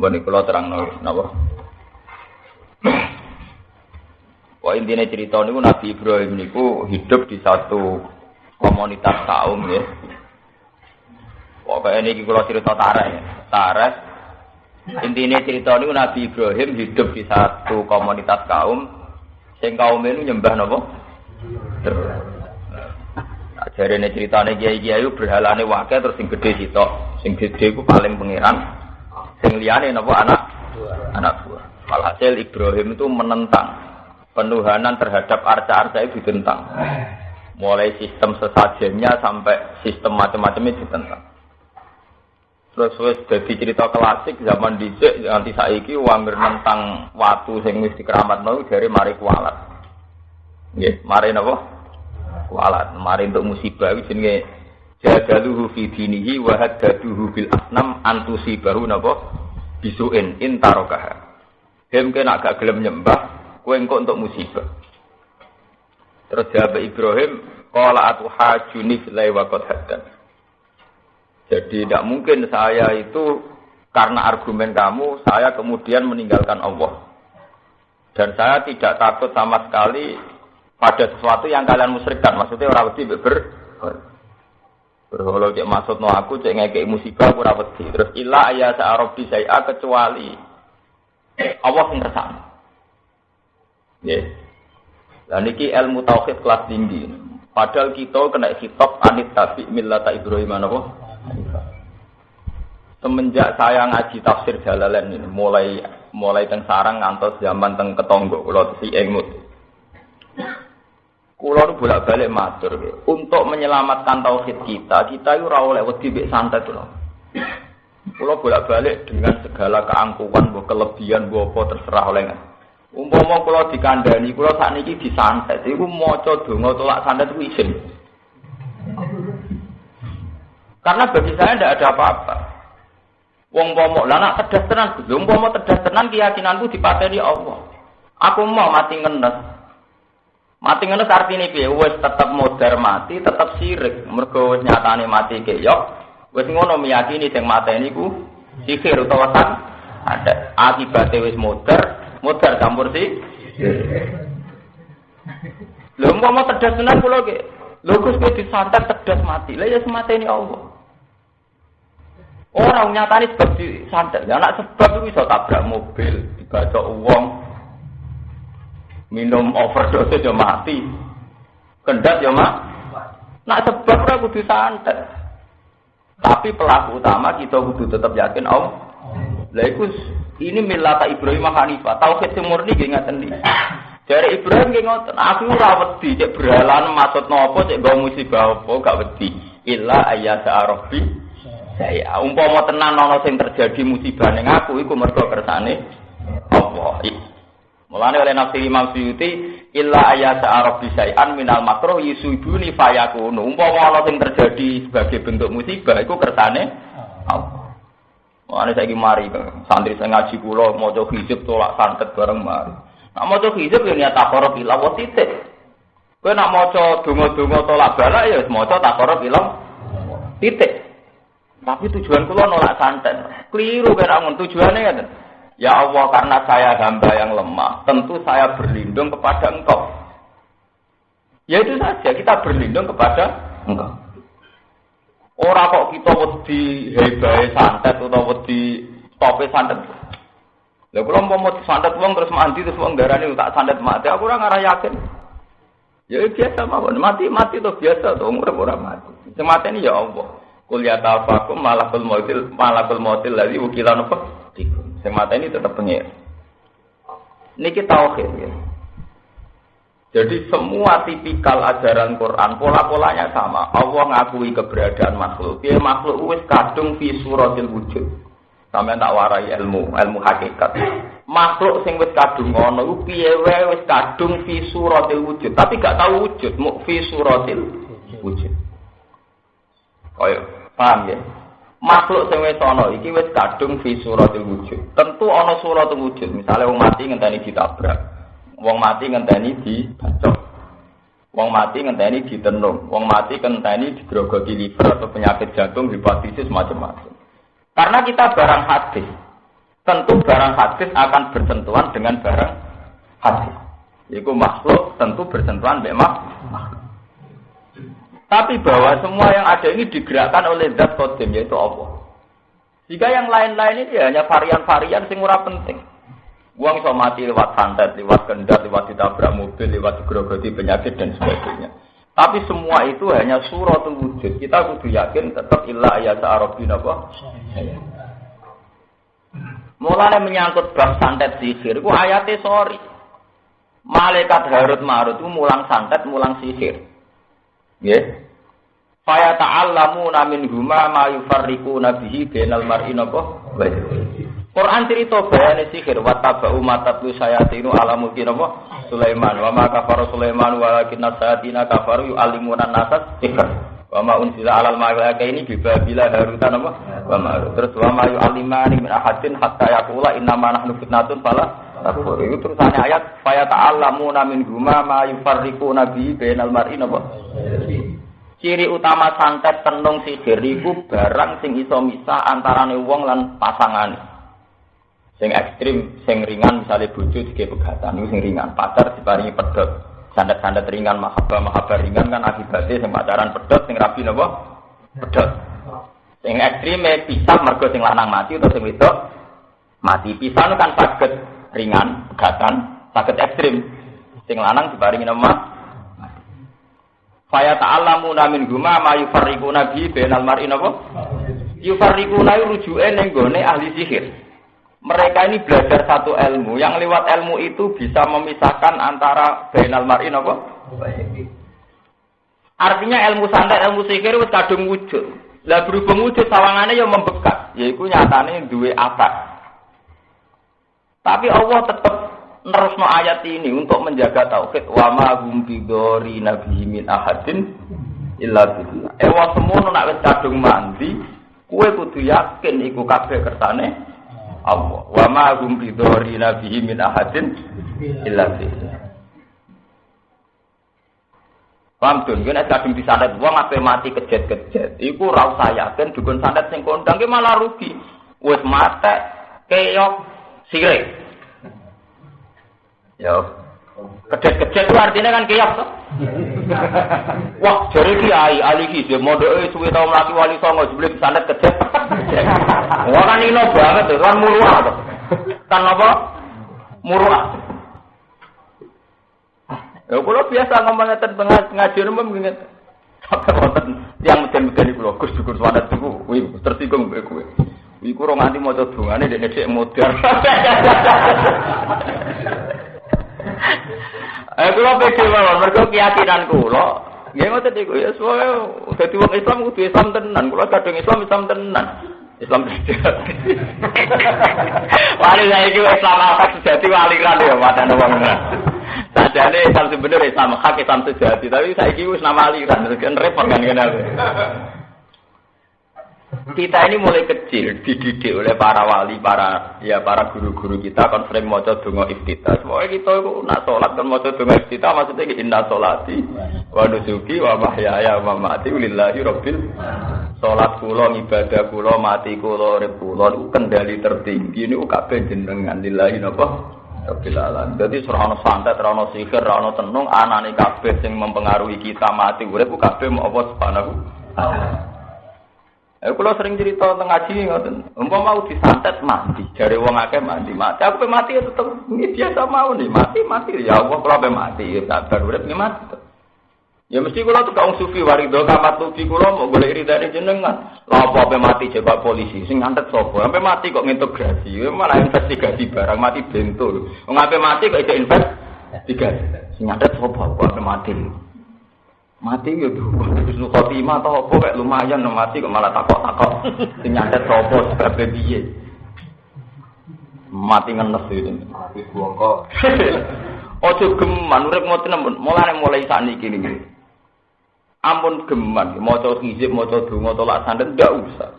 Mbok kula terangno napa? Wah intinya cerita niku Nabi Ibrahim niku hidup di satu komunitas kaum ya. Pokoknya ini kalau cerita tareh ya. Tareh intinya cerita niku Nabi Ibrahim hidup di satu komunitas kaum sing kaum ini nyembah napa? Nah, Jadi ini ceritanya kiai kiai berhalane wakil terus sing gede sitok, sing gede ku paling pangeran, sing liane napa anak anak buah. Walhasil Ibrahim itu menentang penuhanan terhadap arca-arca itu ditentang. Mulai sistem sesajennya sampai sistem macam-macamnya ditentang. Terus wis jadi cerita klasik zaman dhisik nganti saiki wong nentang watu sing wis dikeramatno dari mari kualat. Nggih, mari napa? Kualat. Mari untuk musibah iki jenenge jadaluhu fi dinihi wa haddaduhu bil asnam antusibahu napa? Bisuin intarokaha. Hem kena gak gelem nyembah, Kue engkau untuk musibah. Terus jawab Ibrahim, Kala atu hajuni filai wakot hadan. Jadi tidak mungkin saya itu karena argumen kamu, saya kemudian meninggalkan Allah. Dan saya tidak takut sama sekali pada sesuatu yang kalian musyrikkan. Maksudnya orang wedi ber berholo cek maksud no aku cek ngekek musibah aku rawati. Terus ilah ayat searobi saya kecuali Allah yang kersane. Ya. Dan ini ilmu tauhid kelas tinggi. Padahal kita kena hitop anit tabi millata Ibrahim apa? Semenjak saya ngaji tafsir Jalalain ini, mulai mulai teng sarang ngantos zaman teng ketonggo kalau si engmut. Kulo nu bolak-balik matur untuk menyelamatkan tauhid kita, kita itu ora oleh wedi mbek santet lho. Kulo bolak-balik dengan segala keangkuhan, kelebihan, apa terserah oleh Umpama kula dikandani, kula sakniki disantet, iku maca donga tolak santet ku izin. Karena bagi saya tidak ada apa-apa. Wong pomo, lah nak tedas tenan, wong pomo tedas keyakinanku dipateni Allah. Aku mau mati ngenes. Mati ngenes artinya piye? Wes tetap modar mati, tetap sirik. Mergo wis nyatane mati keyok, wis ngono meyakini sing mateni ku sihir utawa san ada. Akibatnya wis modar, modar campur sih. Lho mau tedas tenan kula ge. Lho Gus kowe disantet tedas mati. Lah ya semate ini Allah. Orang nyatani sebab disantet. Ya anak sebab itu bisa tabrak mobil, dibaca uang, minum overdose aja mati. Kendat ya mak. Nak sebab ora kudu santet. Tapi pelaku utama kita kudu tetap yakin Allah. Lah ini milata Ibrahim Hanifah. Tauhid sing murni nggih ngaten. Dari Ibrahim nggih ngoten, aku ora wedi cek berhalan maksud nopo cek gawe musibah apa gak wedi. Illa ayya sa'arabi saya umpama tenan ana sing terjadi musibah ning aku iku mergo kersane Allah. Mulane oleh nafsi Imam Suyuti illa ayya sa'arabi sayan minal makruh yusuduni fayakunu. Umpama ana sing terjadi sebagai bentuk musibah iku kersane Allah. Mana saya mari santri saya ngaji pulau mau coba hijab tolak santet bareng mari. Nak mau coba hijab ya niat takorob ilang wa titik. Kue nak mau coba dungo-dungo tolak bala ya mau coba takorob ilang titik. Tapi tujuan kulo nolak santet. Keliru kira tujuannya kan. Ya Allah karena saya hamba yang lemah, tentu saya berlindung kepada Engkau. Ya itu saja kita berlindung kepada Engkau. Ora kok kita wedi hebae santet utawa wedi tope santet. Lah kula mau santet wong terus mandi terus wong darani tak santet mati, aku ora ngarah yakin. Ya biasa mawon, mati mati tuh biasa tuh umur ora mati. Semateni ya Allah. Kul ya tafakum malakul mautil malakul mautil lagi ukilan apa? Semateni tetap pengir. Niki tauhid ya. Jadi semua tipikal ajaran Quran pola-polanya sama. Allah ngakui keberadaan makhluk. Dia makhluk wis kadung fi suratil wujud. Sampai tak warai ilmu, ilmu hakikat. Makhluk sing wis kadung ngono ku piye wae wis kadung fi suratil wujud, tapi gak tahu wujud, mu fi suratil wujud. Kaya paham ya? Makhluk sing wis ana iki kadung fi suratil wujud. Tentu ana suratul wujud. Misalnya wong mati ngenteni ditabrak. Wong mati ngenteni dibacok. Wong mati ngenteni ditenung. Wong mati ngenteni digrogoti liver atau penyakit jantung, hepatitis macam-macam. Karena kita barang hadis. tentu barang hadis akan bersentuhan dengan barang hadis. Iku makhluk tentu bersentuhan memang makhluk. Tapi bahwa semua yang ada ini digerakkan oleh zat kodim yaitu Allah. Jika yang lain-lain ini hanya varian-varian sing ora penting. Uang iso mati lewat santet, lewat kendat, lewat ditabrak mobil, lewat digerogoti penyakit dan sebagainya. Tapi semua itu hanya surat wujud. Kita kudu yakin tetap ilah ayat arabin apa? Mulanya menyangkut bab santet sihir, ku ayatnya sorry. Malaikat Harut Marut itu mulang santet, mulang sihir. Ya. Faya ta'allamuna min huma ma yufarriquna bihi bainal mar'i napa? Quran cerita bayane sihir wa tabau matatlu sayatinu ala mulki napa? Sulaiman wa ma kafara Sulaiman walakin sayatina kafaru yu'allimuna nasat sihir. Wa ma unzila alal malaikaini bi babila haruta napa? Wa ma terus wa ma yu'allimani min ahadin hatta yaqula inna ma nahnu fitnatun fala takfur. Itu ayat faya ta'allamuna min huma ma yufarriquna bihi bainal mar'i napa? Ciri utama santet tenung sihir iku barang sing iso misah antarane wong lan pasangane. Sing ekstrim, sing ringan misalnya bojo dige pegatan sing ringan, pacar diparingi pedot. Santet-santet ringan, mahabbah ringan kan akibatnya sing pacaran pedot, sing rabi napa? Pedot. Sing ekstrim pisah mergo sing lanang mati atau sing wedok mati. Pisah kan sakit ringan, pegatan, sakit ekstrim. Sing lanang diparingi nama Faya ta'allamu namin guma ma yufarriquna bi bainal mar'i napa? Yufarriquna rujuke ning gone ahli sihir. Mereka ini belajar satu ilmu, yang lewat ilmu itu bisa memisahkan antara bainal mar'i napa? Artinya ilmu santet, ilmu sihir wis kadung wujud. Lah berhubung wujud sawangane ya membekas, yaiku nyatane duwe akar. Tapi Allah tetap nerusno ayat ini untuk menjaga tauhid wa ma hum bidori nabi min ahadin illa billah. Ewa semono nak wis kadung mandi, kue kudu yakin iku kabeh kersane Allah. Wa ma hum bidori nabi min ahadin illa billah. Paham tuh, gue kadung disandet wong ape mati kejet-kejet. Iku ra usah yakin dukun sandet sing kondang malah rugi. Wis mate keyok sirik. Ya. Kedet-kedet itu artinya kan kiyak tuh. Wah, jadi kiai, ahli kiai, modoke suwe tau mlaki wali songo, sebelum sandet kedet. Wah kan ino banget tuh, kan muruah tuh. Kan apa? Muruah. Ya kalau biasa ngomongnya tentang ngaji rumah begini. Sampai yang meden-meden iku lho, Gus syukur sandet iku, wih tersinggung mbek kowe. Iku ora nganti maca dongane dek nek modar. Eh kula pede mawon mergo keyakinan kula. Nggih ngoten iku ya soe dadi wong Islam kudu Islam tenan. Kula kadung Islam Islam tenan. Islam sejati. wali saya iki Islam apa sejati waliran ya padane wong. Sajane Islam sebenarnya Islam hak Islam sejati, tapi saiki wis nama aliran, kan repot kan kenal. Kita ini mulai kecil dididik oleh para wali, para ya para guru-guru kita kan sering maca donga iftitah. Semua kita itu nak salat kan maca donga iftitah maksudnya inna solati wa nusuki wa mahyaya wa mamati lillahi rabbil salat kula ibadah kula mati kula urip kula kendali tertinggi niku kabeh jenengan lillahi napa Rabbil alamin. Dadi ora santet, ora sihir, ora ana tenung, anane kabeh sing mempengaruhi kita mati urip kabeh mau apa subhanahu Eh kula sering cerita tentang ngaji ngoten. Umpama mau disantet mati, jare wong akeh mati, mati. Aku pe mati ya tetep ini biasa mau nih, mati mati ya Allah kula pe mati ya sabar urip mati. Ya mesti kula tuh kaum sufi warido kamat sufi kula mau golek ridane jenengan. Lah apa pe mati coba polisi sing ngantet sapa? Sampai mati kok ngintegrasi, ya malah investigasi barang mati bentul. Wong ape mati kok iso investigasi. Sing ngantet sapa? Ape mati? Mati ya tuh Husnul khotimah atau apa kayak lumayan mati kok malah takok-takok. Sing nyantet sapa sebab piye? Mati ngenes itu mati bongko ojo geman urip ngoten ampun mulai mulai sakniki niki ampun geman maca hizib maca donga tolak sandet ndak usah.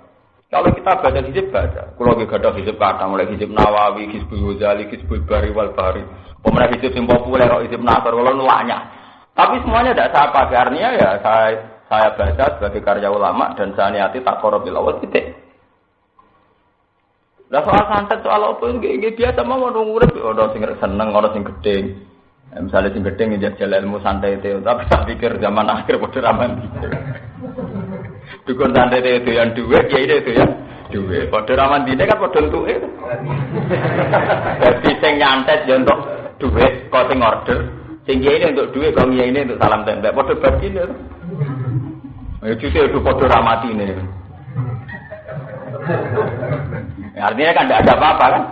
Kalau kita baca hizib baca. Kalau kita ada hizib kata mulai hizib nawawi hizbul ghazali hizbul bari wal bari pemerintah hizib yang populer hizib nasar kalau nulaknya tapi semuanya tidak saya pakai artinya ya saya saya baca sebagai karya ulama dan saya niati tak korobil awal titik. Lah soal santet soal apa nggih biasa mau orang urip orang sing seneng orang sing gedhe. Ya, misalnya sing gedhe njajal ilmu santai itu, tapi tak pikir zaman akhir padha raman. Dukun santai itu yang duwe, ya itu ya duwe. Padha raman dine kan padha entuke. Dadi sing nyantet yo untuk duwe, kok sing order. Sing ini untuk duwe, kok ini untuk salam tembak. Padha batine. Ya cuci itu padha ramati ini. Ya, artinya kan tidak ada apa-apa kan?